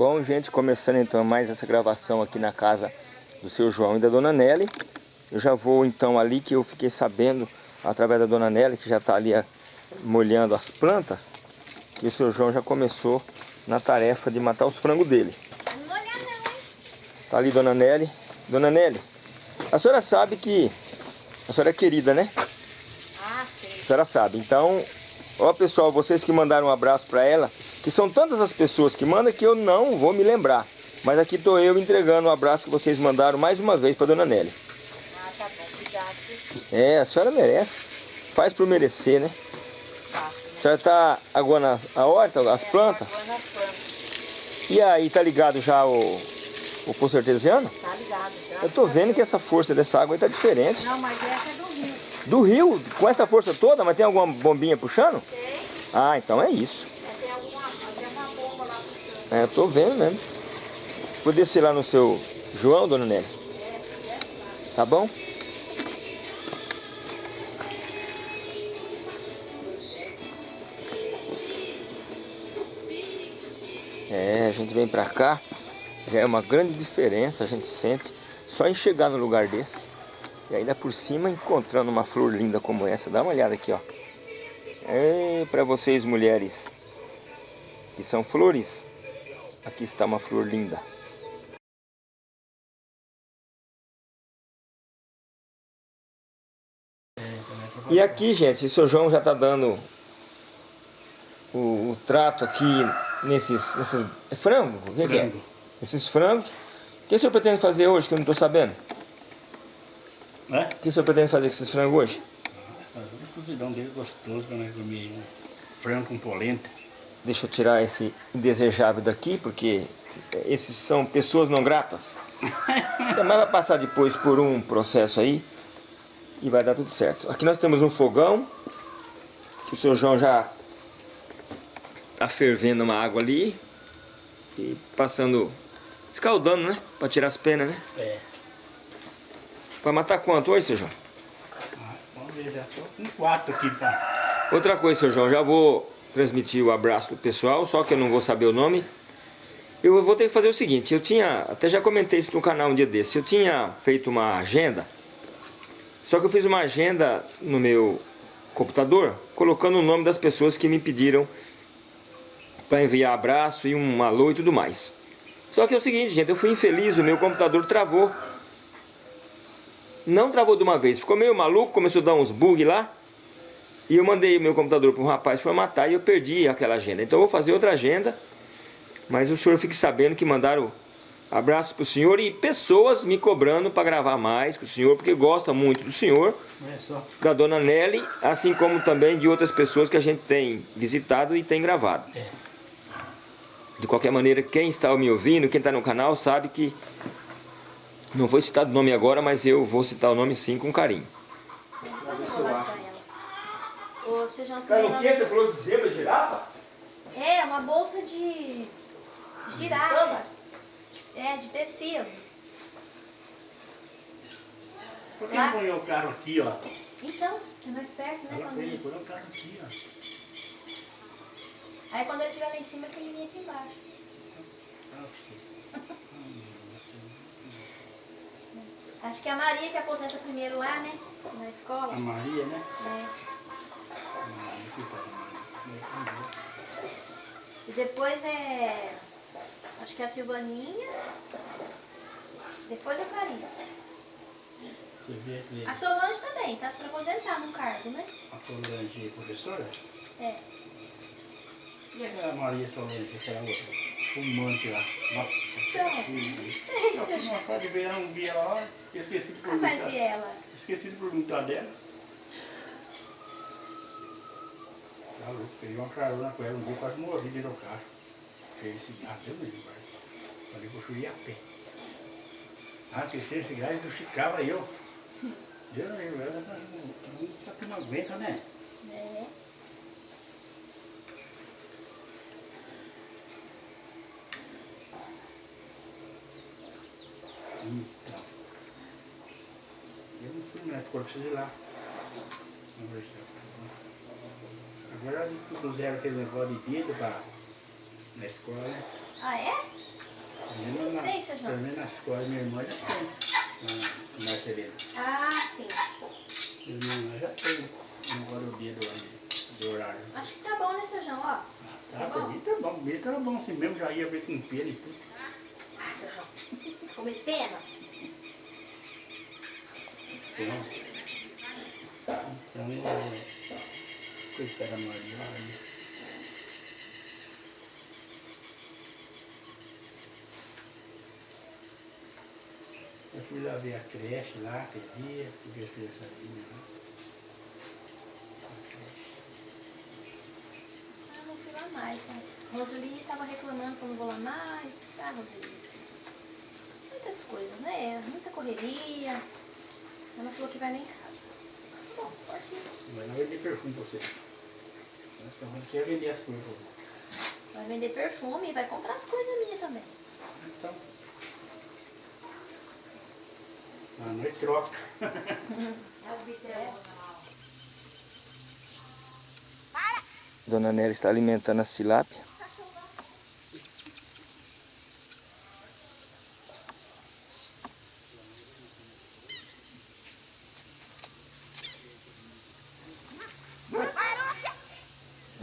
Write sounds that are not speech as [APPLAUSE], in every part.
Bom, gente, começando então mais essa gravação aqui na casa do seu João e da Dona Nelly. Eu já vou então ali que eu fiquei sabendo, através da Dona Nelly, que já está ali ah, molhando as plantas, que o seu João já começou na tarefa de matar os frangos dele. Tá ali Dona Nelly. Dona Nelly, a senhora sabe que a senhora é querida, né? Ah, sei. A senhora sabe. Então, ó pessoal, vocês que mandaram um abraço para ela, que são tantas as pessoas que mandam que eu não vou me lembrar. Mas aqui estou eu entregando o um abraço que vocês mandaram mais uma vez para Dona Nelly. Ah, tá bom. Obrigado. É, a senhora merece. Faz por merecer, né? Tá. A senhora está aguando a horta, as É, plantas? aguando as plantas. E aí, tá ligado já o, o poço artesiano? Tá ligado já. Eu tô vendo que essa força dessa água aí tá diferente. Não, mas essa é do rio. Do rio, com essa força toda, mas tem alguma bombinha puxando? Tem. Ah, então é isso. É, tem alguma, tem uma bomba lá puxando. É, eu tô vendo mesmo. Vou descer lá no seu João, dona Nelly. Tá bom? É, a gente vem pra cá, já é uma grande diferença, a gente sente só em chegar no lugar desse. E ainda por cima encontrando uma flor linda como essa. Dá uma olhada aqui, ó. É, pra vocês mulheres que são flores, aqui está uma flor linda. E aqui, gente, o seu João já está dando o, o, trato aqui nesses, nesses é frango? O que, que é? Esses frangos. O que o senhor pretende fazer hoje, que eu não estou sabendo? É? O que o senhor pretende fazer com esses frangos hoje? Fazer um cozidão dele gostoso para nós comer um frango com polenta. Deixa eu tirar esse indesejável daqui, porque esses são pessoas não gratas. Mas vai passar depois por um processo aí e vai dar tudo certo. Aqui nós temos um fogão, que o seu João já está fervendo uma água ali e passando, escaldando, né? Para tirar as penas, né? É. Vai matar quanto hoje, seu João? Vamos ver, já estou com quatro aqui para... Outra coisa, seu João, já vou transmitir o abraço do pessoal, só que eu não vou saber o nome. Eu vou ter que fazer o seguinte, eu tinha, até já comentei isso no canal um dia desse, eu tinha feito uma agenda, só que eu fiz uma agenda no meu computador, colocando o nome das pessoas que me pediram para enviar abraço e um alô e tudo mais. Só que é o seguinte, gente, eu fui infeliz, o meu computador travou. Não travou de uma vez, ficou meio maluco, começou a dar uns bugs lá. E eu mandei o meu computador para um rapaz formatar e eu perdi aquela agenda. Então eu vou fazer outra agenda, mas o senhor fique sabendo que mandaram abraço para o senhor e pessoas me cobrando para gravar mais com o senhor, porque gosta muito do senhor, da dona Nelly, assim como também de outras pessoas que a gente tem visitado e tem gravado. É. De qualquer maneira, quem está me ouvindo, quem está no canal, sabe que não vou citar o nome agora, mas eu vou citar o nome sim com carinho. Ô, você já Cara, o que? Você falou de zebra, girafa? É, uma bolsa de girafa. É, de tecido. Por que não põe o carro aqui, ó? Então, é mais perto, né? Ela põe ele- põe o carro aqui, ó. Aí quando ele estiver lá em cima, que ele vem aqui embaixo. [LAUGHS] Acho que é a Maria que aposenta primeiro lá, né? Na escola. A Maria, né? É. E depois é. Acho que é a Silvaninha. Depois a. Você vê que A Solange também, tá pra aposentar no cargo, né? a Solange é professora? É. E a Maria Solange, aquela outra? Fumante lá. Nossa. Então, não sei Eu se fiz eu... uma parte de ver, não vi ela lá, esqueci de Ah, mas perguntar. e ela? Esqueci de perguntar dela. Tá louco, peguei uma carona com ela, um dia quase morri dentro do carro. Peguei esse gato, eu mesmo, pai. Falei que eu fui a pé. Ah, terceiro cigarro, eu ficava eu. Deus me livre, ela tá- só que não aguenta, né? É. Então. Eu não fui mais, corpo preciso ir lá. Vamos ver se Agora eles puseram aquele negócio de dedo pra, na escola, né? Ah, é? Pelo menos Não na- sei, Sejão. Pelo menos na escola minha irmã já tem. Na Marcelina. Ah, sim. Minha irmã já tem. Agora o dia do, do horário. Acho que tá bom, né, Sejão? Ó. Ah, Tá pra bom? mim tá bom. Comigo tá bom assim mesmo. Já ia ver com pena e tudo. Ah, Sejão. Comer pena? Então, então é... Coitada da Maria. olha. Eu fui lá ver a creche lá, aquele dia, porque fiz essa linha lá. Ah, não fui lá mais, né? Roseli tava reclamando que eu não vou lá mais. Ah, Roseli. Muitas coisas, né? Muita correria. Ela falou que vai lá em casa. Bom, pode ir. Mas não vender perfume pra você. Quer vender as coisas. Vai vender perfume e vai comprar as coisas minhas também. Então. A noite troca. [LAUGHS] Dona Nélia está alimentando a tilápia.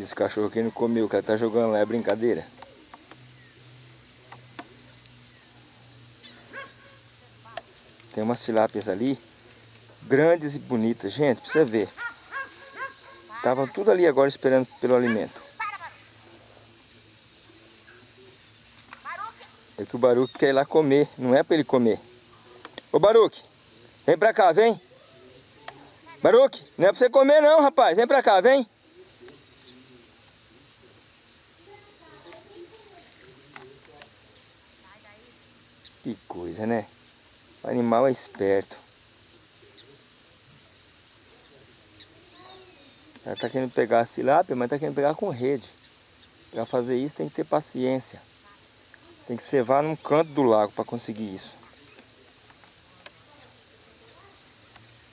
Esse cachorro que não comeu, que ela tá jogando lá, é brincadeira. Tem umas tilápias ali, grandes e bonitas. Gente, pra você ver. Estavam tudo ali agora esperando pelo alimento. É que o Baruque quer ir lá comer, não é para ele comer. Ô Baruque, vem pra cá, vem. Baruque, não é pra você comer não, rapaz. Vem pra cá, vem. Que coisa, né? O animal é esperto. Ela tá querendo pegar a tilápia, mas tá querendo pegar com rede. Para fazer isso tem que ter paciência. Tem que cevar num canto do lago para conseguir isso.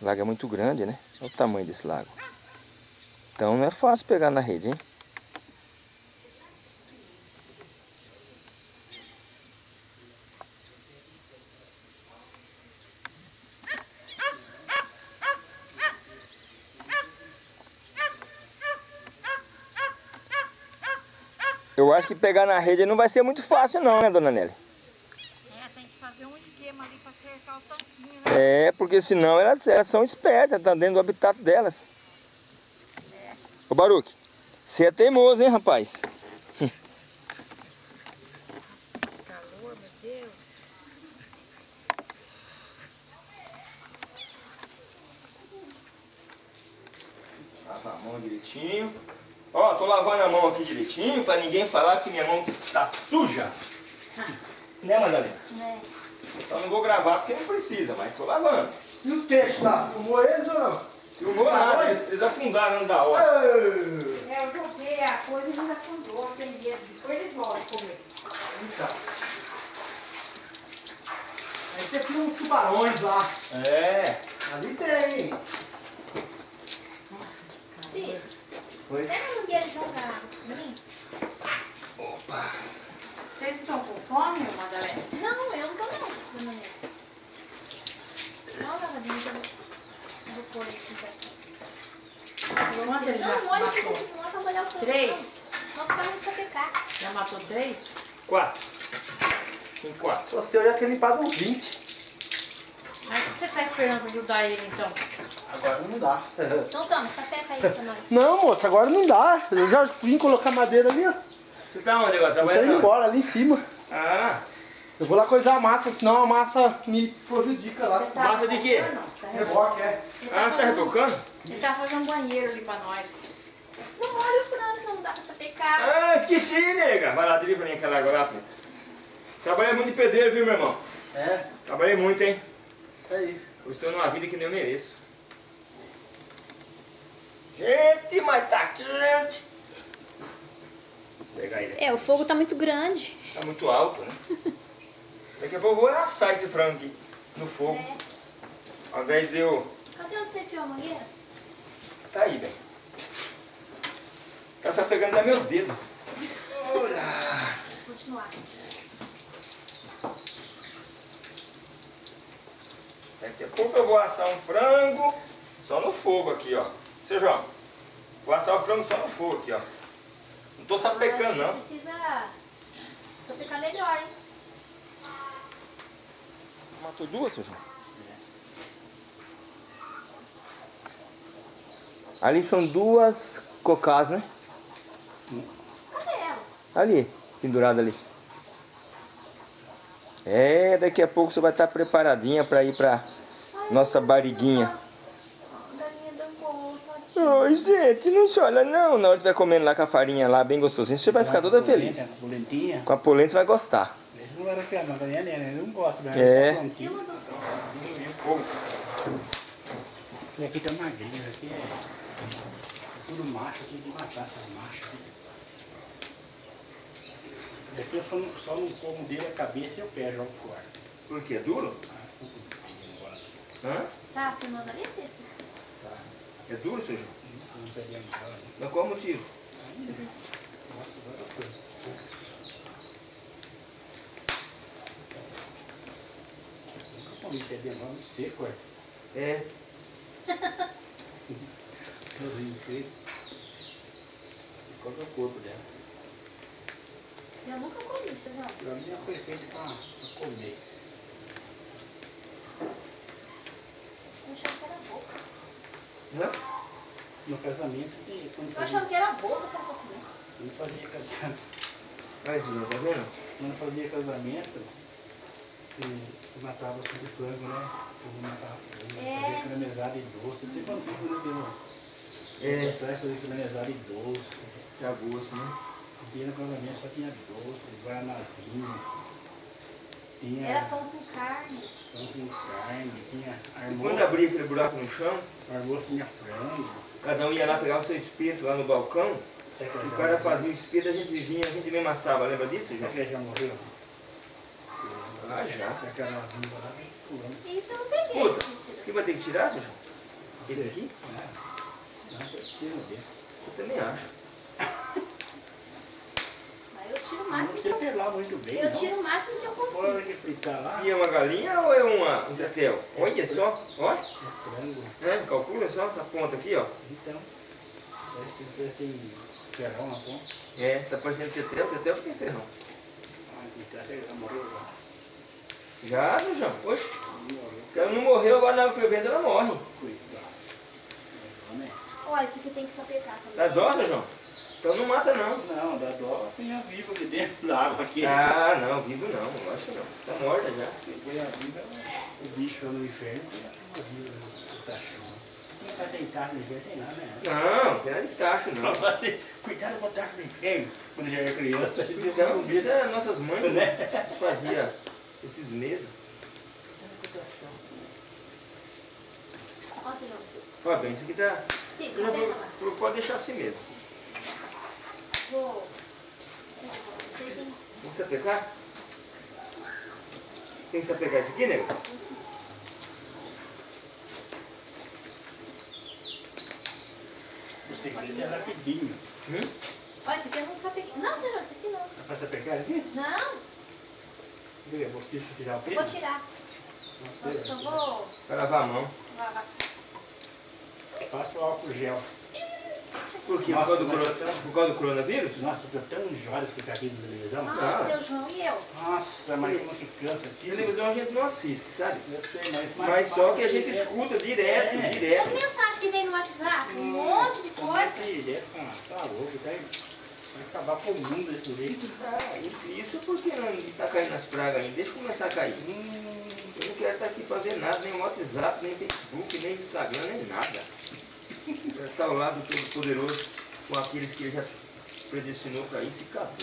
O lago é muito grande, né? Olha o tamanho desse lago. Então não é fácil pegar na rede, hein? Eu acho que pegar na rede não vai ser muito fácil não, né, dona Nelly? É, tem que fazer um esquema ali para cercar o tanquinho, né? É, porque senão elas, elas são espertas, tá dentro do habitat delas. Ô Baruque, você é teimoso, hein, rapaz? Calor, meu Deus. Lava a mão direitinho. Ó, tô lavando a mão aqui direitinho pra ninguém falar que minha mão tá suja. [LAUGHS] Né, Madalena? Né? Então não vou gravar porque não precisa, mas tô lavando. E os peixes lá? Fumou eles ou não? Eu vou nada, eles eles afundaram da hora. É, eu joguei a coisa e não afundou, tem medo. Depois eles vão comer. Então. Aí você tinha uns tubarões lá. É. Ali tem. Sim. Foi. Pega a mangueira e joga água pra mim. Vocês estão com fome, Madalena? Não, eu não tô não. Não, lavadinha, eu vou- eu pôr esse daqui. Não, daqui, não é pra molhar o seu. Três? Não, não ficar muito sapecar. Já matou três? Quatro. Tem quatro. Você eu já tinha limpado uns 20. Mas o que você está esperando para ajudar ele, então? Agora não dá. Então toma, sapeca aí pra nós. Não, moça, agora não dá. Eu já vim colocar madeira ali, ó. Você tá onde agora? Tá indo embora, ali em cima. Ah, Eu vou lá coisar a massa, senão a massa me prejudica lá. Massa de quê? Reboque, é. ah você tá retocando? Ele tá fazendo um banheiro ali para nós. Não molha o frango, não dá pra sapecar. Ah, esqueci, nega. Vai lá, pra mim aquela água lá, filho. Trabalhei muito de pedreiro, viu, meu irmão? É, Trabalhei muito, hein? Isso aí. Eu estou numa vida que nem eu mereço. Gente, mas tá quente. Vou pegar ele. É, o fogo tá muito grande. Tá muito alto, né? [LAUGHS] Daqui a pouco eu vou assar esse frango aqui no fogo. É. Ao invés de eu... Cadê onde você enfiou a mangueira? Tá aí, velho. Tá só pegando nos meus dedos. [LAUGHS] Continuar. Daqui a pouco eu vou assar um frango só no fogo aqui, ó. Seu João, vou assar o frango só no fogo aqui, ó. Não tô sapecando, não. Precisa sapecar melhor, hein? Matou duas, seu João? Ali são duas cocás, né? Cadê ela? Ali, pendurada ali. É, daqui a pouco você vai estar preparadinha para ir para nossa barriguinha. Oi, gente, não chora não. Na hora que estiver comendo lá com a farinha lá, bem gostosinho, você vai ficar toda feliz. Polentinha. Com a polenta você vai gostar. Galinha né? Né? É. E do... E aqui tá magrinho, aqui é tudo macho, tem que matar essas machas. Aqui eu só não, só não como dele a cabeça e o pé jogo fora. Por quê? Duro? Hã? Tá filmando ali, Cícero? É duro, seu João? Não seria mal, né? Mas qual o motivo? Nossa, agora foi. Nunca comi pé de mão seco, é. É. [LAUGHS] Sozinho seco. Ficou no corpo dela. Eu nunca comi, você não. Pra mim foi feito pra, pra comer. Eu achava que era boca. Hã? No casamento, tem- quando Eu achava que era boca pra comer. quando fazia casamento, João, tá vendo? quando fazia casamento, e matava sempre frango, né? Eu vou matar frango, É. fazia caramelizado e doce. Tem bandido, né? Deu, É. Atrás fazia caramelizado e doce. Tá gosto, né? E no casamento só tinha doce, guaranazinho. Tinha Era pão com carne. pão com carne, tinha almoço, quando abria aquele buraco no chão, almoço tinha frango. cada um ia lá pegar o seu espeto lá no balcão, o cara fazia o espeto, a gente vinha, a gente mesmo assava, lembra disso, João? já morreu? Ah, já. Aquela viva lá, pulando. Isso eu não peguei, Puta, esse Cícero. aqui vai ter que tirar, seu João? Esse aqui? Não, dentro. Eu também acho. Mas eu tiro o Não máximo que eu... muito bem, Eu não. tiro o máximo que eu consigo. de fritar lá, E é uma galinha ou é uma, um tetel? Olha só, é frango. É, calcula só essa ponta aqui, ó. Então, parece que você tem ferrão na ponta. É, tá parecendo tetel, tetel porque é ferrão. Ah, que tá, ela morreu já. Já, meu João? Oxe, ela não morreu, agora na hora que eu vendo ela morre. É, né? Ó, esse aqui tem que sapecar também. Dá dó, seu João? Então não mata não. Não, da dó tem a viva aqui dentro da água aqui. Ah, não, vivo não, eu acho que não. Tá morta já. Põe a viva, o bicho no inferno, a viva no tachão. Não tá deitado no inferno, tem nada, né? Não, tem nada de tacho não. Cuidado com o tacho do inferno, quando já era criança. Então, isso é nossas mães Né? que fazia esses medos. Ó, bem, isso aqui tá... Sim, vou- Pode deixar assim mesmo. Vou... Tem que sapecar? Tem que sapecar isso aqui, nego? O segredo é rapidinho. Hum? Ó, esse aqui eu não sapequei. Não, Cícero, esse aqui não. Dá pra você pegar aqui? Não, Eu vou tirar o vou pelo. tirar. Só, só vou Vai lavar a mão. lavar. Passa o álcool gel. Por quê? Nossa, por, causa corona- tá- por causa do coronavírus? Nossa, tô tão enjoado de ficar aqui na televisão. Ah, Ah. seu João e eu. Nossa, mas como que cansa aqui. Televisão a gente não assiste, sabe? Eu sei, mas... Mas só que a gente escuta direto, É. E as direto. mensagens que vem no WhatsApp? Um monte de coisa. Direto, ah, tá louco, vai, vai acabar com o mundo desse jeito. Ah, isso, isso porque não tá caindo nas pragas ainda. Deixa começar a cair. Hum, Eu não quero estar aqui para ver nada, nem WhatsApp, nem Facebook, nem Instagram, nem nada. Já está ao lado do Todo-Poderoso com aqueles que ele já predestinou para isso e acabou.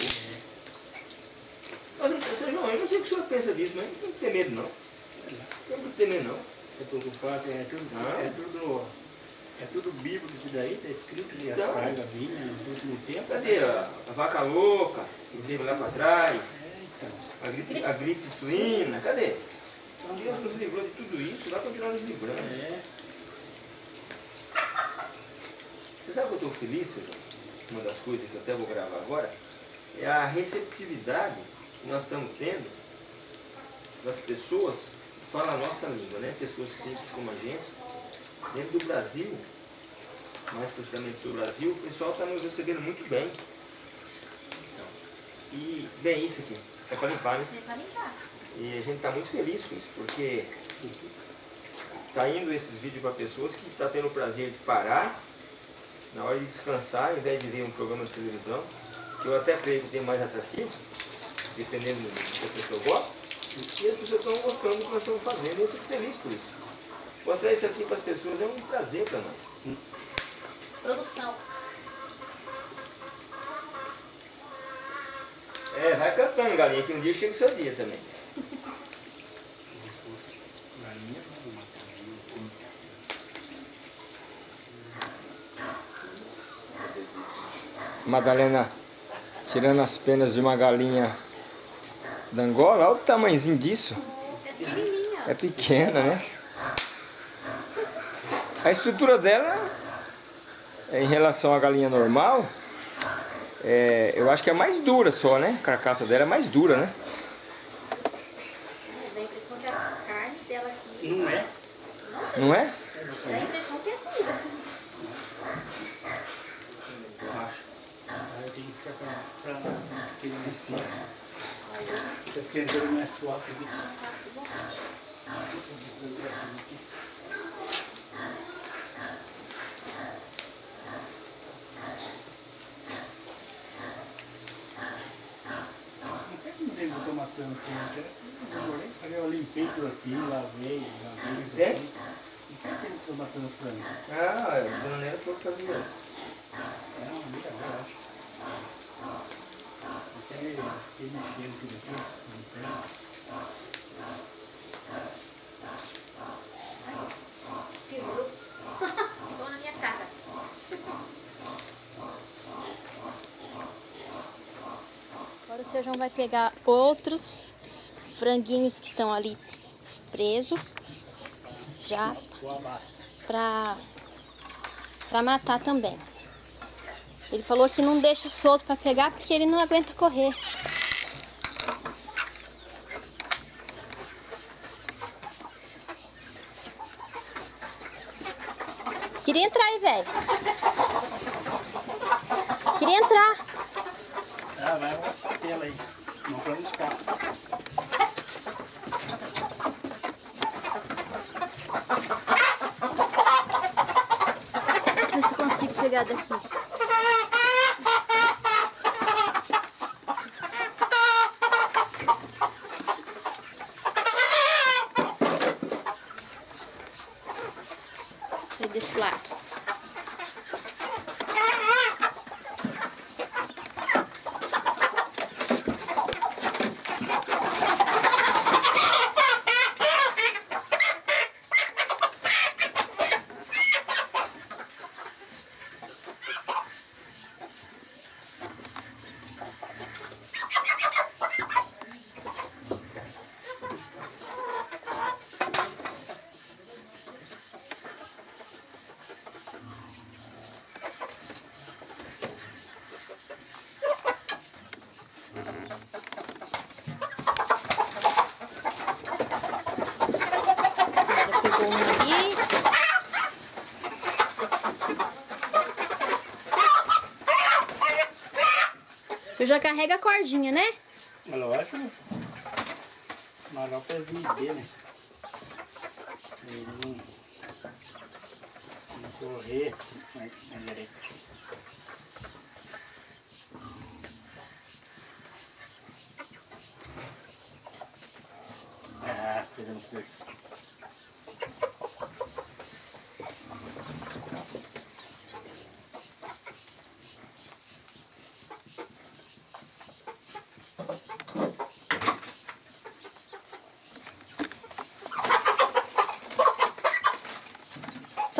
Mas, não- João, eu não sei o que o senhor pensa disso, mas não tem que ter medo não. Não tem que ter medo não. tô preocupado, é tudo, Ah. é tudo, é tudo bíblico isso daí, tá escrito as Então. no último tempo. Cadê a, a vaca louca, que teve lá para trás, É, a gripe, a gripe suína, cadê? Deus nos livrou de tudo isso, vai continuar nos livrando. É, Você sabe que eu estou feliz? Uma das coisas que eu até vou gravar agora é a receptividade que nós estamos tendo das pessoas falam a nossa língua, né? Pessoas simples como a gente. Dentro do Brasil, mais precisamente do Brasil, o pessoal está nos recebendo muito bem. Então, e bem isso aqui, é para limpar, né? É pra limpar. E a gente está muito feliz com isso, porque está indo esses vídeos para pessoas que estão tendo o prazer de parar na hora de descansar, ao invés de ver um programa de televisão, que eu até creio que tem mais atrativo, dependendo do que a pessoa gosta, e as pessoas estão gostando do que nós estamos fazendo, e eu fico feliz por isso. Mostrar isso aqui para as pessoas é um prazer para nós. Produção. É, vai cantando, galinha, que um dia chega o seu dia também. Galinha, não, uma galinha. Madalena tirando as penas de uma galinha da Angola. Olha o tamanhozinho disso. É pequenininha. É pequena, né? A estrutura dela, em relação à galinha normal, é, eu acho que é mais dura só, né? A carcaça dela é mais dura, né? Dá a impressão que a carne dela aqui... Não é? Não é? Dá a impressão que é dura. Eu acho. Aí tem que ficar pra, pra aquele de cima. Tá esquentando mais suave aqui. Não tomar tanto? Eu eu limpei tudo aqui, lavei, lavei. E por que tem que tomar tanto tempo? Ah, a dona Nela falou que fazia. É uma meia hora, acho. Até fiquei mexendo tudo aqui, limpando. Segurou. Ficou na minha cara. Agora o seu João vai pegar outros franguinhos que estão ali presos. Já pra, pra matar também. Ele falou que não deixa solto pra pegar porque ele não aguenta correr. Queria entrar aí, velho. Queria entrar. Ah, vai uma tela aí. Não pra escapar. Ver se consigo pegar daqui. Deixa eu ir desse lado. Já pegou um ali. Você já carrega a cordinha, né? É lógico. Mas pra vender, né? Ele não, não correr na, na direita. Ah, pegando força.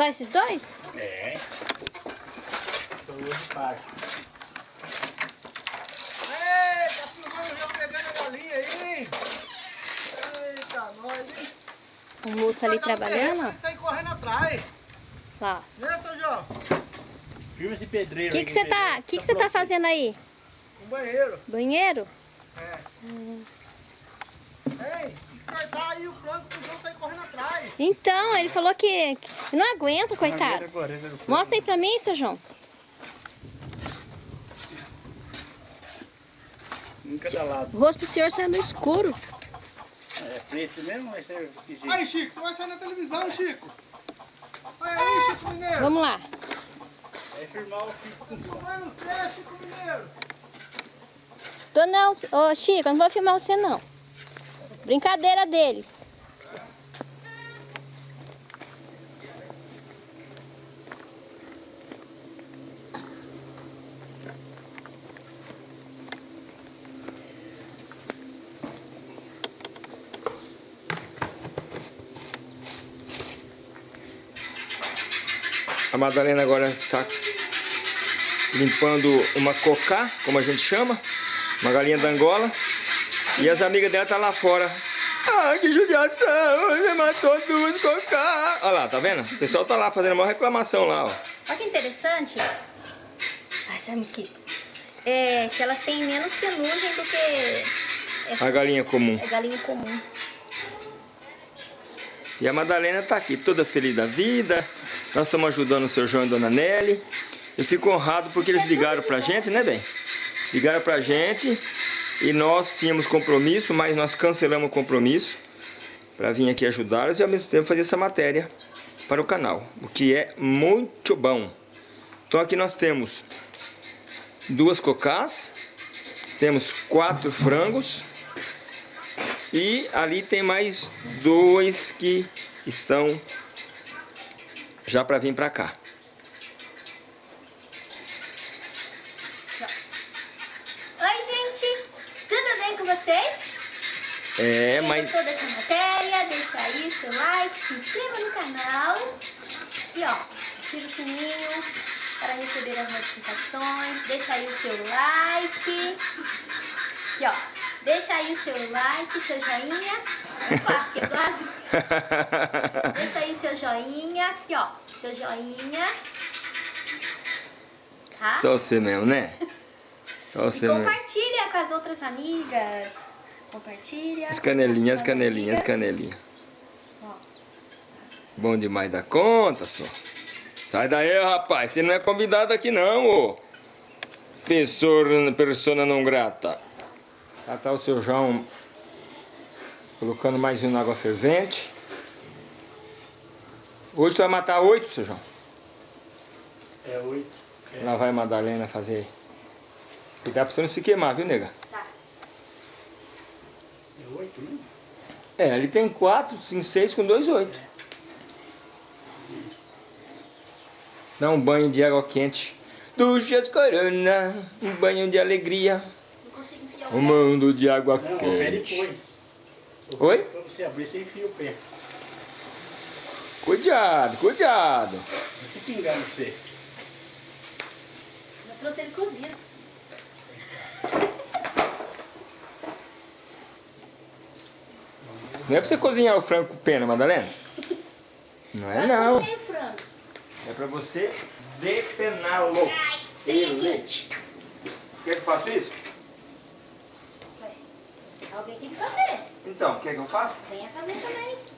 Só esses dois? É. Filmando já pegando a galinha aí. Eita, nós, hein? O moço ali trabalhando, ó. Sai correndo atrás. Lá. Né, seu João? Filma esse pedreiro O que que você tá, que que você tá pronto. fazendo aí? Um banheiro. Banheiro? É. Ei, tem que acertar aí o frango pro João sair Então, ele falou que que não aguenta, coitado. Mostra aí pra mim, seu João. Cada lado. O rosto do senhor saiu no escuro. É preto mesmo, vai que jeito. Aí, Chico, você vai sair na televisão, Chico. Olha aí, Chico Mineiro. Vamos lá. Vai firmar o Chico. Vai no céu, Chico Mineiro. Tô não. Ô, Chico, eu não vou filmar você, não. Brincadeira dele. A Madalena agora está limpando uma cocá, como a gente chama, uma galinha da Angola. E as amigas dela estão lá fora. Ah, que judiação, você matou duas cocá. Olha lá, tá vendo? O pessoal tá lá fazendo uma reclamação lá, ó. Olha que interessante. Ai, sai mosquito. É que elas têm menos penugem do que essa A galinha comum. é galinha comum. E a Madalena tá aqui, toda feliz da vida. Nós estamos ajudando o seu João e a dona Nelly. Eu fico honrado porque eles ligaram pra gente, né, bem? Ligaram pra gente e nós tínhamos compromisso, mas nós cancelamos o compromisso para vir aqui ajudá-los e ao mesmo tempo fazer essa matéria para o canal, o que é muito bom. Então aqui nós temos duas cocás, temos quatro frangos e ali tem mais dois que estão já para vir para cá. Oi, gente. Tudo bem com vocês? É, Quem mas gostou dessa matéria, deixa aí seu like, se inscreva no canal. E ó, ativa o sininho para receber as notificações. Deixa aí o seu like. E ó, deixa aí o seu like, seu joinha. Opa, que quase. [LAUGHS] Deixa aí seu joinha. Aqui ó, seu joinha. Tá? só você mesmo, né? Só E você mesmo. compartilha com as outras amigas. Compartilha. As canelinhas, as canelinhas, as canelinhas. Ó. Bom demais da conta, só. Sai daí, rapaz. Você não é convidado aqui, não, ô. Pessoa, persona não grata. Já tá o seu João colocando mais um na água fervente. Hoje tu vai matar oito, seu João. É oito. Lá vai a Madalena fazer. Cuidado pra você não se queimar, viu, nega? Tá. É oito, né? É, ele tem quatro, cinco, seis com dois, oito. Dá um banho de água quente. Duchas Corona, um banho de alegria. Não consigo enfiar o Um mundo de água Não, o pé quente. depois. Oi? Pra você abrir, você enfia o pé. Cuidado, cuidado. Não se pingar no pé. Eu trouxe ele cozido. Não é pra você cozinhar o frango com pena, Madalena? [LAUGHS] Não é não. o. É pra você depená-lo. Tem aqui. Quer que eu faça isso? Alguém tem que fazer. Então, quer que eu faça? Venha fazer também.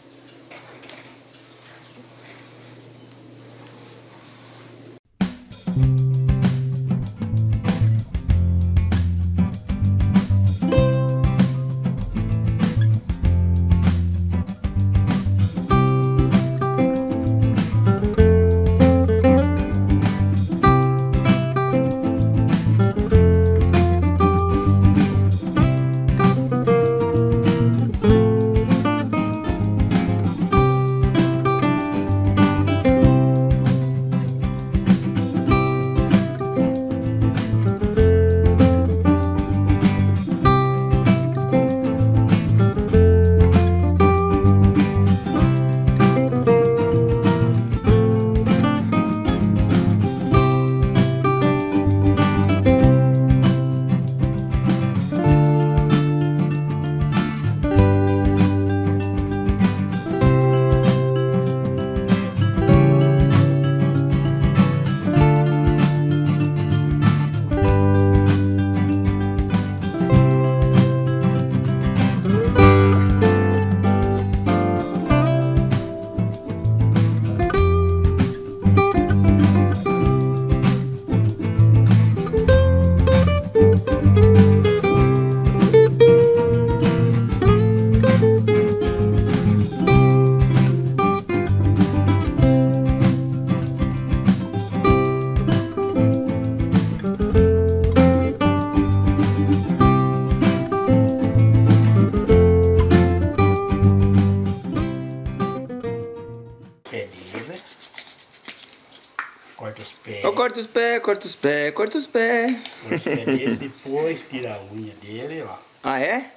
Corta os pés, corta os pés. Corta os pés dele, depois tira a unha dele, ó. Ah, é?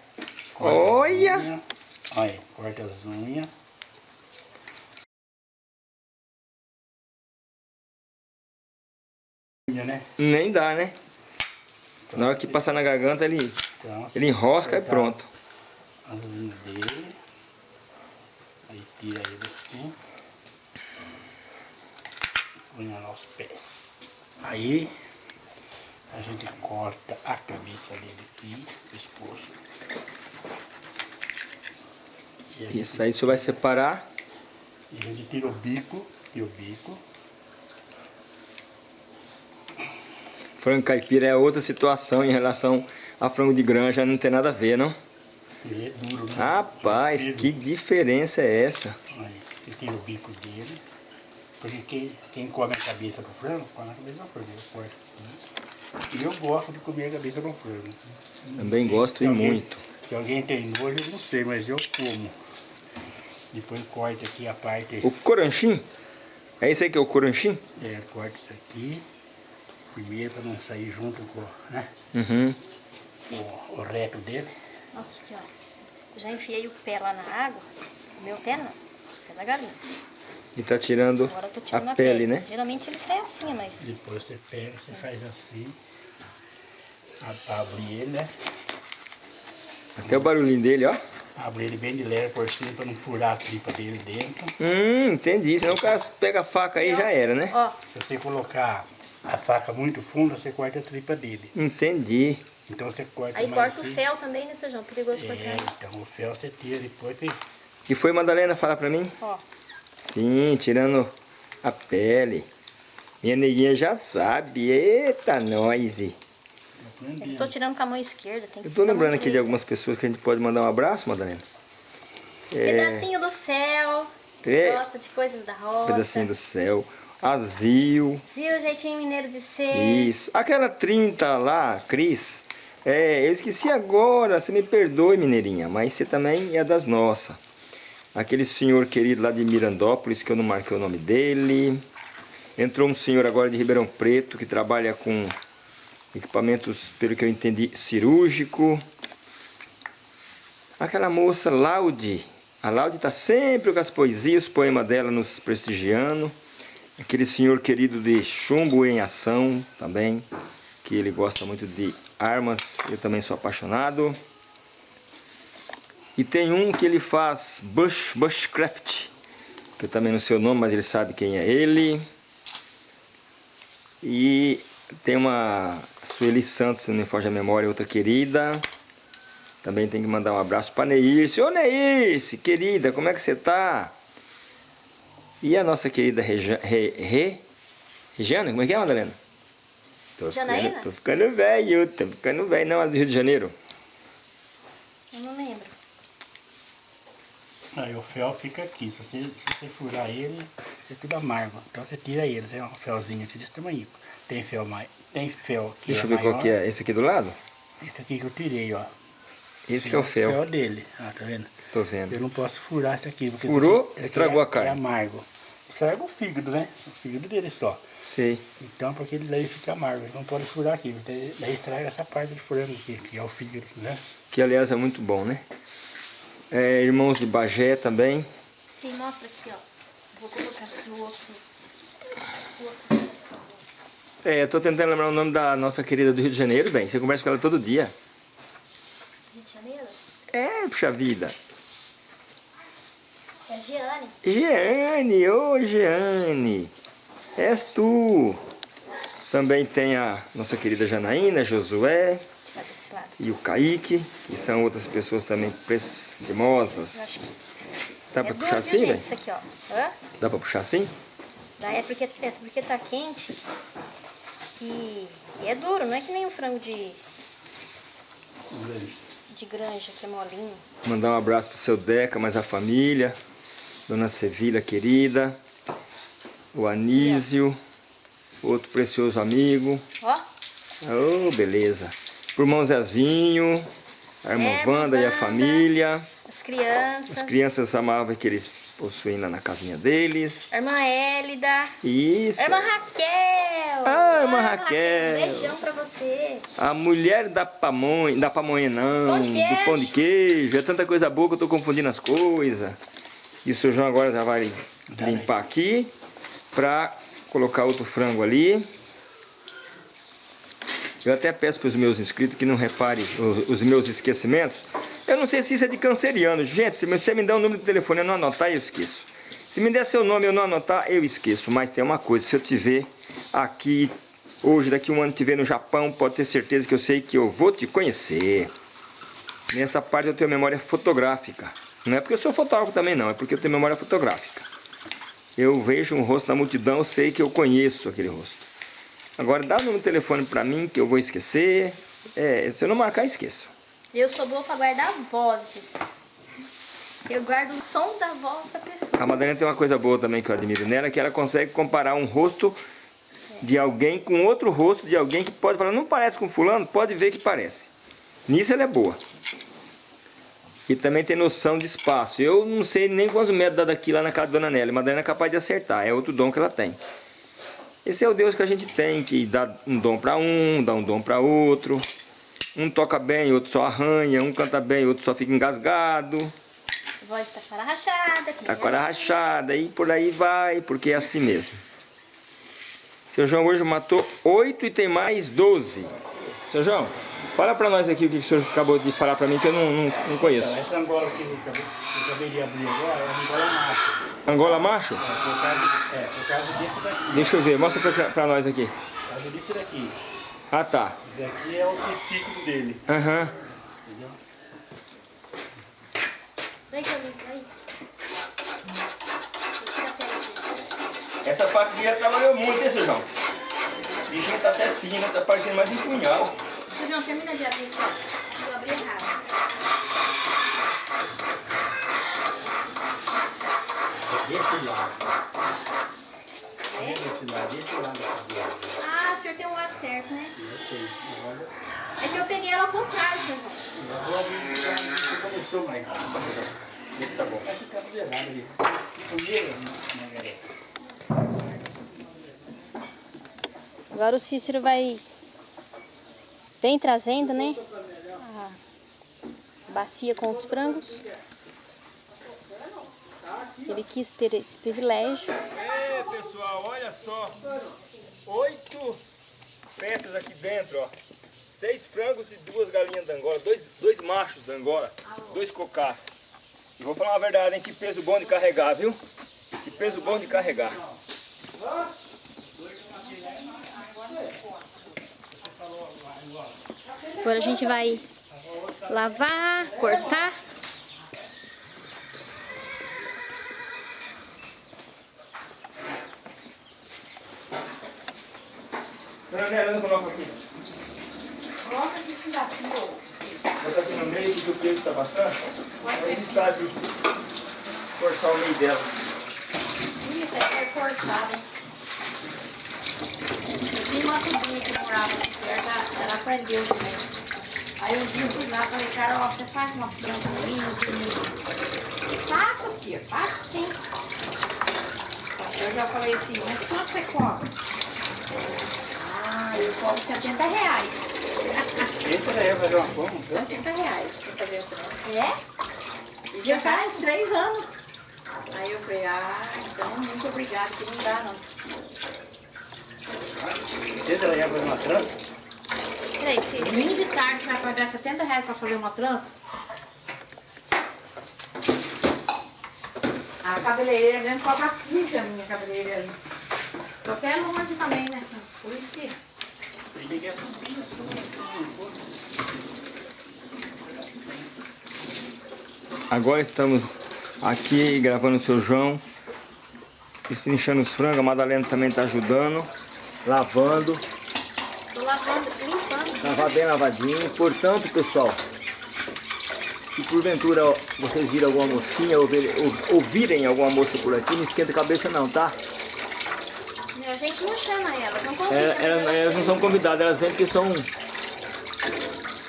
Corta Olha! unhas. Olha, corta as unhas. Unha, né? Nem dá, né? Na hora que passar na garganta, ele, Então, ele enrosca e pronto. as unhas dele. Aí tira ele assim. Põe nos pés. Aí a gente corta a cabeça dele aqui, pescoço. E Isso aí você vai separar. e a gente tira o bico e o bico. Frango caipira é outra situação em relação a frango de granja, não tem nada a ver, não? Ele é duro, né? Rapaz, que diferença é essa? Aí, você tira o bico dele. Porque quem, quem come a cabeça do frango, come a cabeça do frango. Eu corto. E eu gosto de comer a cabeça do frango. Também gosto e muito. Se alguém tem nojo, eu não sei, mas eu como. Depois corta aqui a parte. O coranchim? É esse aí que é o coranchim? É, corta isso aqui. Primeiro para não sair junto com né, Uhum. o, o reto dele. Nossa, aqui, ó. Eu já enfiei o pé lá na água. O meu pé não. O pé da galinha. E tá tirando a pele, né? Geralmente ele sai assim, mas... Depois você pega, você faz assim. Abre ele, né? Até o barulhinho dele, ó. Abre ele bem de leve por cima para não furar a tripa dele dentro. Hum, entendi. Senão o cara pega a faca aí e já era, né? Ó, Se você colocar a faca muito funda, você corta a tripa dele. Entendi. Então você corta aí corta assim. o fel também, né, Sejão? Perigoso É, cortar. então o fel você tira depois que foi, Madalena? Fala pra mim. Ó, Sim, tirando a pele. Minha neguinha já sabe. Eita, nós. eu tô tirando com a mão esquerda. Tem que Eu tô lembrando aqui de algumas pessoas que a gente pode mandar um abraço, Madalena. É, Pedacinho do céu. É. Gosta de coisas da roça. pedacinho do céu. Azil. Zil, jeitinho mineiro de ser. Isso. Aquela 30 lá, Cris. É, eu esqueci agora. Você me perdoe, mineirinha. Mas você também é das nossas. Aquele senhor querido lá de Mirandópolis, que eu não marquei o nome dele. Entrou um senhor agora de Ribeirão Preto, que trabalha com equipamentos, pelo que eu entendi, cirúrgico. Aquela moça, Laude. A Laude está sempre com as poesias, os poemas dela nos prestigiando. Aquele senhor querido de Chumbo em Ação também, que ele gosta muito de armas, eu também sou apaixonado. E tem um que ele faz bush, bushcraft, que eu também não sei o nome, mas ele sabe quem é ele. E tem uma Sueli Santos, se não me foge a memória, outra querida. Também tem que mandar um abraço para Neirce. Ô Neirce, querida, como é que você tá? E a nossa querida Reja, Re, Re, Regiana, como é que é, Madalena? Tô Janaína? ficando, tô ficando velho, tô ficando velho. Não, é do Rio de Janeiro. Eu não lembro. Aí o fel fica aqui. Se você, se você furar ele, é tudo amargo. Então você tira ele. Tem um felzinho aqui desse tamanho. Tem fel mais. Tem fel que Deixa é eu ver maior. qual que é. Esse aqui do lado? Esse aqui que eu tirei, ó. Esse que é o fel. fel dele. Ah, tá vendo? Tô vendo. Eu não posso furar esse aqui. Porque Furou, esse aqui- esse estragou aqui a carne. É amargo. Estraga o fígado, né? O fígado dele só. Sei. Então, porque ele daí fica amargo. Ele não pode furar aqui. Daí, daí estraga essa parte de frango aqui, que é o fígado, né? Que aliás é muito bom, né? É, irmãos de Bagé também. Sim, mostra aqui, ó. Vou colocar aqui no outro. no outro. É, eu tô tentando lembrar o nome da nossa querida do Rio de Janeiro, bem. Você conversa com ela todo dia. Rio de Janeiro? É, puxa vida. É Giane. Jeane, ô Jeane. És tu. Também tem a nossa querida Janaína, Josué. E o Kaique, que são outras pessoas também prestimosas. Dá é pra puxar assim, velho? Isso aqui, ó. Hã? Dá pra puxar assim? Daí é porque, é porque tá quente. E, e é duro, não é que nem um frango de, de granja, que é molinho. Mandar um abraço pro seu Deca, mais a família. Dona Sevilha querida. O Anísio. Outro precioso amigo. Ó, Oh, beleza. Pro irmão Zezinho. A irmã É, Wanda e a família. as crianças. As crianças amavam aqueles possuindo na casinha deles. Irmã Hélida. Isso. Irmã Raquel. Ah, irmã Ah, Raquel. Beijão pra você. A mulher da pamonha, da pamonha não, Pão do pão de queijo. É tanta coisa boa que eu tô confundindo as coisas. E o seu João agora já vai limpar aqui pra colocar outro frango ali. Eu até peço para os meus inscritos que não reparem os, os meus esquecimentos. Eu não sei se isso é de canceriano. Gente, se você me der o número de telefone eu não anotar, eu esqueço. Se me der seu nome eu não anotar, eu esqueço. Mas tem uma coisa, se eu te ver aqui hoje, daqui um ano te ver no Japão, pode ter certeza que eu sei que eu vou te conhecer. Nessa parte eu tenho memória fotográfica. Não é porque eu sou fotógrafo também não, é porque eu tenho memória fotográfica. Eu vejo um rosto na multidão, eu sei que eu conheço aquele rosto. Agora dá o número telefone pra mim que eu vou esquecer. É, se eu não marcar, esqueço. Eu sou boa pra guardar vozes. Eu guardo o som da voz da pessoa. A Madalena tem uma coisa boa também que eu admiro nela, que ela consegue comparar um rosto de alguém com outro rosto de alguém que pode falar, não parece com fulano, pode ver que parece. Nisso ela é boa. E também tem noção de espaço. Eu não sei nem quantos metros dá daqui lá na casa da Dona Nélia. A Madalena é capaz de acertar, é outro dom que ela tem. Esse é o Deus que a gente tem, que dá um dom para um, dá um dom para outro. Um toca bem, outro só arranha. Um canta bem, outro só fica engasgado. Voz tá cara rachada. Tá nem com a a rachada e por aí vai, porque é assim mesmo. Seu João hoje matou 8 e tem mais 12. Seu João, fala pra nós aqui o que o senhor acabou de falar pra mim que eu não, não, não conheço. Então, essa Angola que eu acabei, que eu acabei de abrir agora é a Angola macho. Angola macho? É por causa, é, por causa desse daqui. Deixa eu ver, mostra pra, pra nós aqui. Por causa desse daqui. Ah tá. Esse aqui é o testículo dele. Aham. Entendeu? Vem dele. Essa faquinha trabalhou muito, hein, seu João? O bichinho tá até fino, tá parecendo mais um punhal. João, termina de abrir aqui, ó. Eu abri errado. Desse lado. É? Desse lado, desse lado. Ah, o senhor tem um lado certo, né? Eu tenho. Agora, É que eu peguei ela ao contrário, João. eu vou abrir você começou mais. Esse tá bom. Vai ficar tudo errado ali. Primeiro, né, galera? Agora o Cícero vai... Vem trazendo, né? A bacia com os frangos. Ele quis ter esse privilégio. É, pessoal, olha só. Oito peças aqui dentro, ó. Seis frangos e duas galinhas da Angola. Dois, dois machos da Angola. Dois cocás. E vou falar uma verdade, hein? Que peso bom de carregar, viu? Que peso bom de carregar. Agora a gente vai lavar, cortar. Dona Nélia, não coloca aqui. Coloca esse daqui. Bota aqui no meio que o peso tá bastante. Vai evitar de forçar o meio dela. Isso é forçada. Eu tinha uma sobrinha que morava aqui perto, ela- ela aprendeu também. Aí um dia eu fui lá e falei, Carol, você faz uma planta sei nem. Faço, filha, faço sim. Eu já falei assim, mas quanto você cobra? Ah, eu cobro 70 reais. Esse daí vai fazer uma forma, né? 70 reais pra fazer a planta. É? E já faz três anos. Aí eu falei, ah, então muito obrigada, que não dá não. Daí vai fazer uma trança. Peraí, Cícero. Domingo de tarde você vai pagar 70 reais pra fazer uma trança? A cabeleireira mesmo cobra 15 a minha cabeleireira. até longe também, né? Por isso que... Subir. Agora estamos aqui gravando o seu João, destrinchando os frangos, a Madalena também está ajudando, lavando, Tô lavando, limpando. lavar bem lavadinho. Portanto, pessoal, se porventura ó, vocês viram alguma mosquinha ou, ver- ou- ouvirem alguma mosca por aqui, não esquenta a cabeça não, tá? A gente não chama elas, não convida. É, elas, elas não são convidadas, elas vêm porque são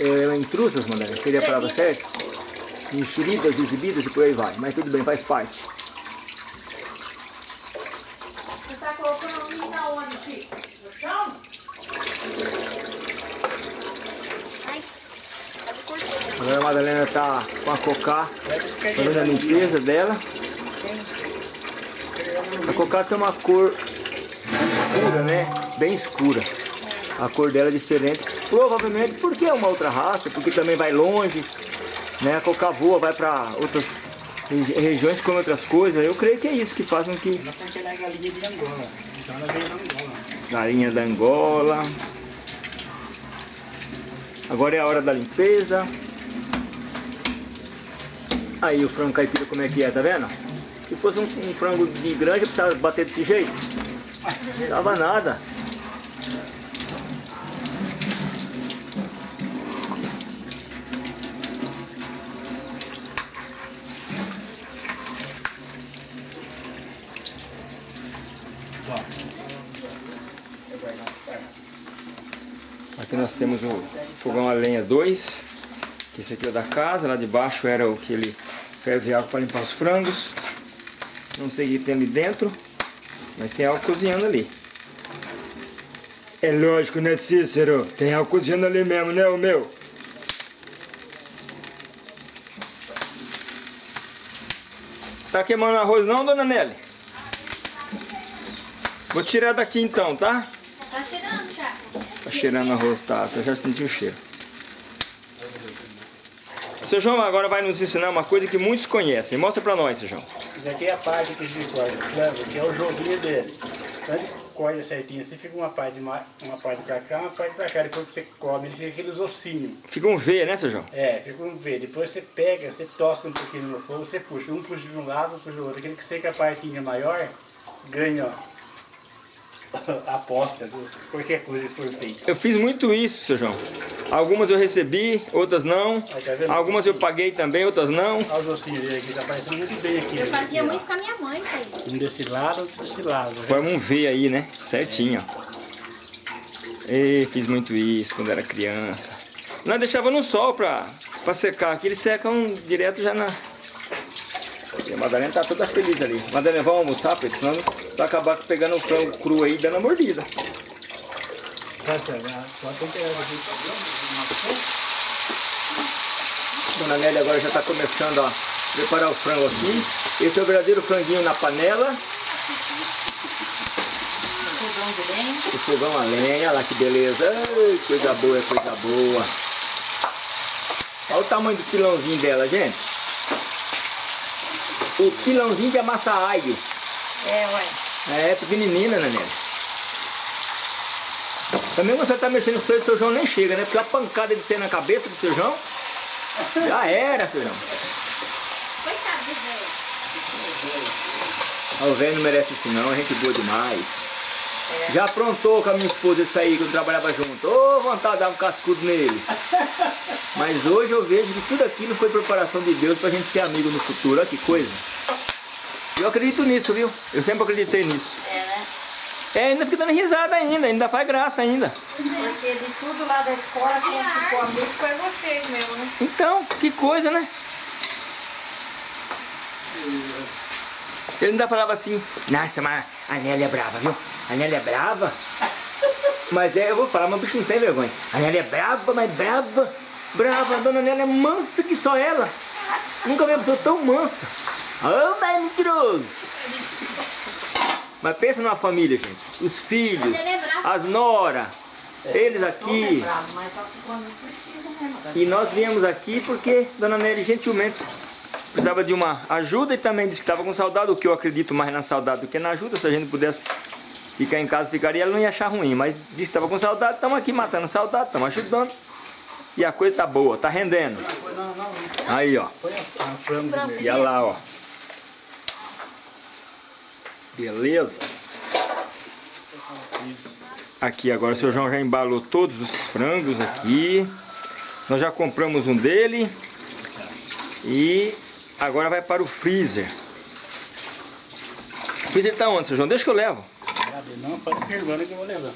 é, intrusas, Madalena, seria a palavra certa? Enxeridas, exibidas e por aí vai, mas tudo bem, faz parte. colocando milho aonde, Chico? No chão? Agora a Madalena tá com a cocá fazendo a limpeza dela. A cocá tem uma cor escura, né? Bem escura. A cor dela é diferente. Provavelmente porque é uma outra raça, porque também vai longe. Né? A cocá voa, vai para outras regi- regiões com outras coisas. Eu creio que é isso que faz com que. Então galinha da Angola. Agora é a hora da limpeza. Aí o frango caipira como é que é, tá vendo? Se fosse um, um frango de granja, precisava bater desse jeito. Não dava nada. Aqui nós temos o fogão a lenha 2, que esse aqui é o da casa, lá de baixo era o que ele ferve água para limpar os frangos. Não sei o que tem ali dentro, mas tem algo cozinhando ali. É lógico, né Cícero? Tem algo cozinhando ali mesmo, né o meu? Tá queimando arroz não, dona Nelly? Vou tirar daqui então, tá? Tá cheirando já. Tá cheirando arroz, tá? Eu já senti o cheiro. Seu João agora vai nos ensinar uma coisa que muitos conhecem. Mostra pra nós, seu João. Isso aqui é a parte que a gente corta? Que é o joguinho dele. Quando ele corta certinho, você fica uma parte, de ma- uma parte pra cá, uma parte pra cá. Depois que você come, ele fica aqueles ossinhos. Fica um V, né, seu João? É, fica um V. Depois você pega, você tosta um pouquinho no fogo, você puxa. Um puxa de um lado, um puxa do outro. Aquele que seca a partinha maior, ganha, ó. [LAUGHS] Aposta de qualquer coisa que for feita. Eu fiz muito isso, seu João. Algumas eu recebi, outras não. Aí, tá? Algumas eu paguei também, outras não. Olha os ossinhos aqui, tá parecendo muito bem aqui. Eu né? fazia muito com a minha mãe, aí. Um desse lado, outro desse lado. né? Forma um V aí, né? Certinho, ó. E fiz muito isso quando era criança. Nós deixava no sol pra, pra secar. Aqui eles secam direto já na... E a Madalena tá toda feliz ali. Madalena, vamos almoçar, Pedro? Senão vai acabar pegando o frango cru aí e dando a mordida. Tá né? Dona Nélia agora já está começando a preparar o frango aqui. Esse é o verdadeiro franguinho na panela. Fogão de lenha. O fogão a lenha, olha lá que beleza. Ai, coisa boa, coisa boa. Olha o tamanho do pilãozinho dela, gente. O pilãozinho de amassa alho. É, ué. É, pequenininha, né, Nélia? Também você tá mexendo com o seu, seu João nem chega, né? Porque a pancada de ser na cabeça do seu João, já era, seu João. Coitado do velho. O velho não merece isso não, é gente boa demais. Já aprontou com a minha esposa isso aí quando trabalhava junto. Ô, vontade de dar um cascudo nele. [LAUGHS] Mas hoje eu vejo que tudo aquilo foi preparação de Deus pra gente ser amigo no futuro. Olha que coisa. Eu acredito nisso, viu? Eu sempre acreditei nisso. É, né? É, ainda fica dando risada ainda, ainda faz graça ainda. Porque de tudo lá da escola, quem ficou amigo foi vocês mesmo, né? Então, que coisa, né? Ele ainda falava assim, nossa, mas a Nélia é brava, viu? A Nélia é brava. [LAUGHS] Mas é, eu vou falar, mas o bicho não tem vergonha. A Nélia é brava, mas brava, brava. A dona Nélia é mansa que só ela. Nunca vi uma pessoa tão mansa. Ah, mas é mentiroso. Mas pensa numa família, gente. Os filhos, é as nora, eles aqui. Precisa mesmo. E nós viemos aqui porque Dona Nelly gentilmente precisava de uma ajuda e também disse que estava com saudade, o que eu acredito mais na saudade do que na ajuda. Se a gente pudesse ficar em casa, ficaria, ela não ia achar ruim. Mas disse que estava com saudade, estamos aqui matando saudade, estamos ajudando. E a coisa tá boa, tá rendendo. Aí, ó. foi a, a frango Frango. mesmo. E olha lá, ó. Beleza? Aqui agora o seu João já embalou todos os frangos aqui. Nós já compramos um dele. E agora vai para o freezer. O freezer tá onde, seu João? Deixa que eu levo. Não, pode perguntar que eu vou levar.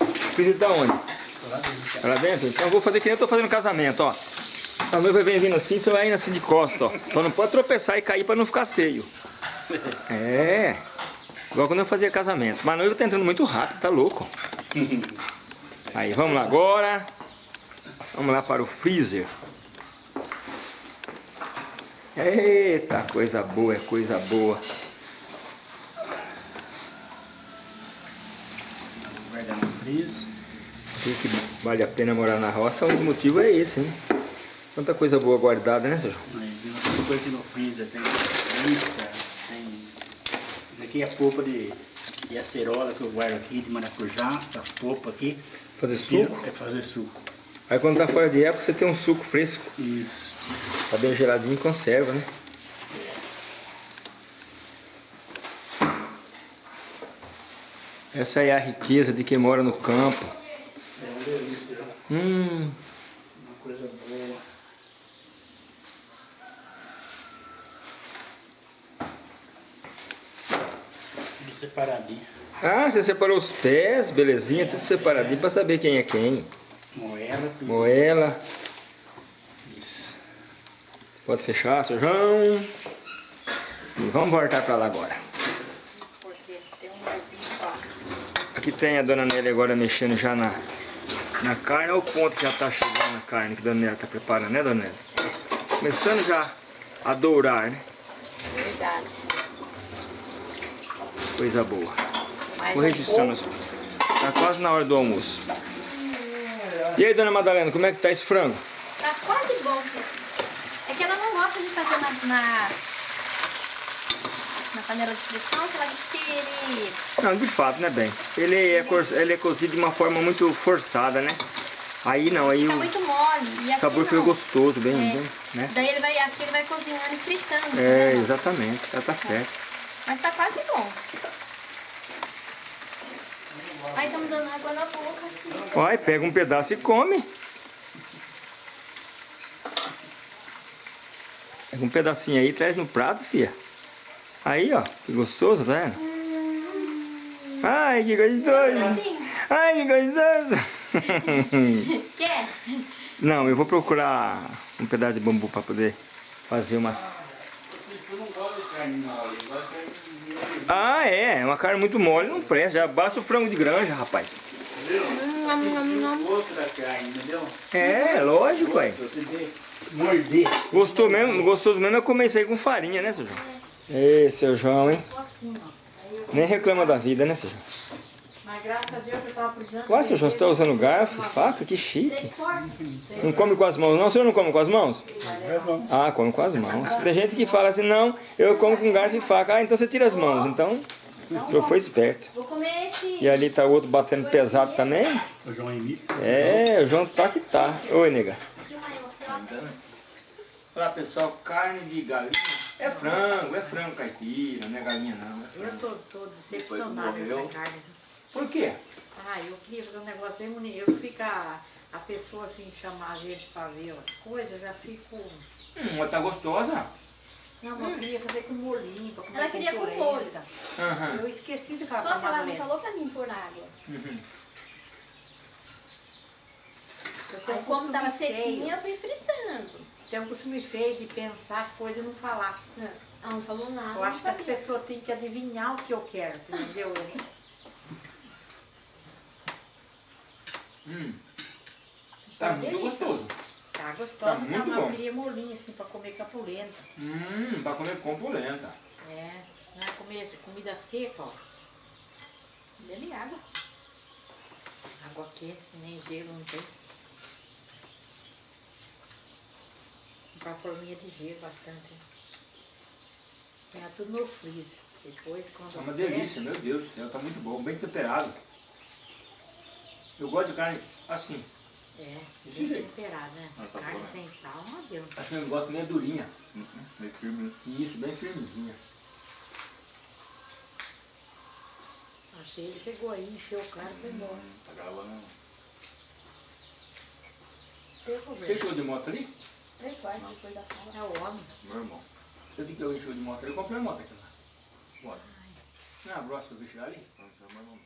O freezer tá onde? Tá lá dentro? Então eu vou fazer que nem eu tô fazendo casamento, ó. A noiva vem vindo assim, você vai indo assim de costa, ó. Só não pode tropeçar e cair para não ficar feio. É. Igual quando eu fazia casamento. Mas a noiva tá entrando muito rápido, tá louco. [LAUGHS] Aí, vamos lá agora. Vamos lá para o freezer. Eita, coisa boa, é coisa boa. Guardar no freezer. Que vale a pena morar na roça, o motivo é esse, hein? Tanta coisa boa guardada, né? Aí, tem coisa aqui no freezer. Tem. Isso aqui é a polpa de, de acerola que eu guardo aqui, de maracujá. Essa polpa aqui. Fazer suco? É fazer suco. Aí quando tá fora de época, você tem um suco fresco. Isso. Tá bem geladinho e conserva, né? Essa é a riqueza de quem mora no campo. É uma delícia, né? Hum, uma coisa boa. Tudo separadinho. Ah, você separou os pés, belezinha, tudo separadinho pra saber quem é quem. Moela, tudo. Moela, Isso. pode fechar, seu João. E vamos voltar pra lá agora. Um. Aqui tem a dona Nélia agora mexendo já na, na carne. Olha o ponto que já tá chegando a carne que a dona Nélia tá preparando, né, dona Nélia? Começando já a dourar, né? Verdade. Coisa boa. Vou registrando. Tá quase na hora do almoço. E aí, dona Madalena, como é que tá esse frango? Tá quase bom, filho. É que ela não gosta de fazer na, na, na panela de pressão, que ela diz que ele... Não, de fato, né, bem? Ele é, cor- ele é cozido de uma forma muito forçada, né? Aí não, aí Fica o muito mole. E sabor fica não. gostoso, bem, É. bem, né? Daí ele vai, aqui ele vai cozinhando e fritando. É, né? exatamente, ela tá certo. Mas tá quase bom. Aí estamos dando água na boca. Olha, pega um pedaço e come. Pega um pedacinho aí e traz no prato, filha. Aí, ó, que gostoso, tá vendo? Ai, que gostoso. Assim, Ai, que gostoso. [LAUGHS] quer? Não, eu vou procurar um pedaço de bambu para poder fazer umas... Eu não gosto de carne mole, eu gosto de carne Ah, é, uma carne muito mole, não presta. Já basta o frango de granja, rapaz. da carne, entendeu? É, lógico, pai. Você vê, morder. Gostou mesmo, gostoso mesmo é comer isso aí com farinha, né, seu João? Ei, seu João, hein? Assim. Aí Nem reclama da vida, né, seu João? Mas graças a Deus que eu tava precisando. Ué, seu João, você tá usando garfo, faca? Que chique. Não come com as mãos, não? O senhor não come com as mãos? Ah, come com as mãos. Tem gente que fala assim, não, eu como com garfo e faca. Ah, então você tira as mãos. Então, o senhor foi esperto. Vou comer esse... E ali tá o outro batendo pesado também. O João. É, o João tá que tá. Oi, nega. Olá, pessoal. Carne de galinha. É frango, é frango caipira, não é galinha não. Eu tô, tô decepcionada com essa carne. Por quê? Ah, eu queria fazer um negócio bem bonito. Eu fico a, a pessoa assim, chamar a gente pra ver as coisas, eu já fico. Hum, mas tá gostosa. Não, mas eu queria fazer com molhinho, pra comer Ela queria com molho. Aham. Eu esqueci de Só falar que pra ela me falou pra mim pôr água. Uhum. Aí um como tava sequinha, eu fui fritando. Tem um costume feio de pensar as coisas e não falar. Ela não falou nada. Eu acho que não as pessoas têm que adivinhar o que eu quero, você entendeu? [LAUGHS] Hum. Tá muito gostoso. Tá Tá tá muito bom. eu queria molhinho assim pra comer capulenta. Hum, pra comer com polenta. É, não é comer comida seca, ó. Bebe água. Água quente, nem gelo, não tem. Comprar forminha de gelo bastante. Tem tudo no freezer. Depois, quando É uma delícia, meu Deus do céu, tá muito bom, bem temperado. Eu gosto de carne assim, É, Desse bem jeito. temperado, né? Ah, tá Carne bom, sem sal não adianta. assim eu gosto meio durinha. Meio firme. Isso, bem firmezinha. Achei, ele chegou aí, encheu o cara e foi embora. Tá gravando. Você encheu de moto ali? Três quartos depois da sala. É o homem. Meu irmão. Eu vi que eu encheu de moto ali, eu comprei uma moto aqui lá. Bora. Não, a próxima eu vi chegar ali? Não, não, não.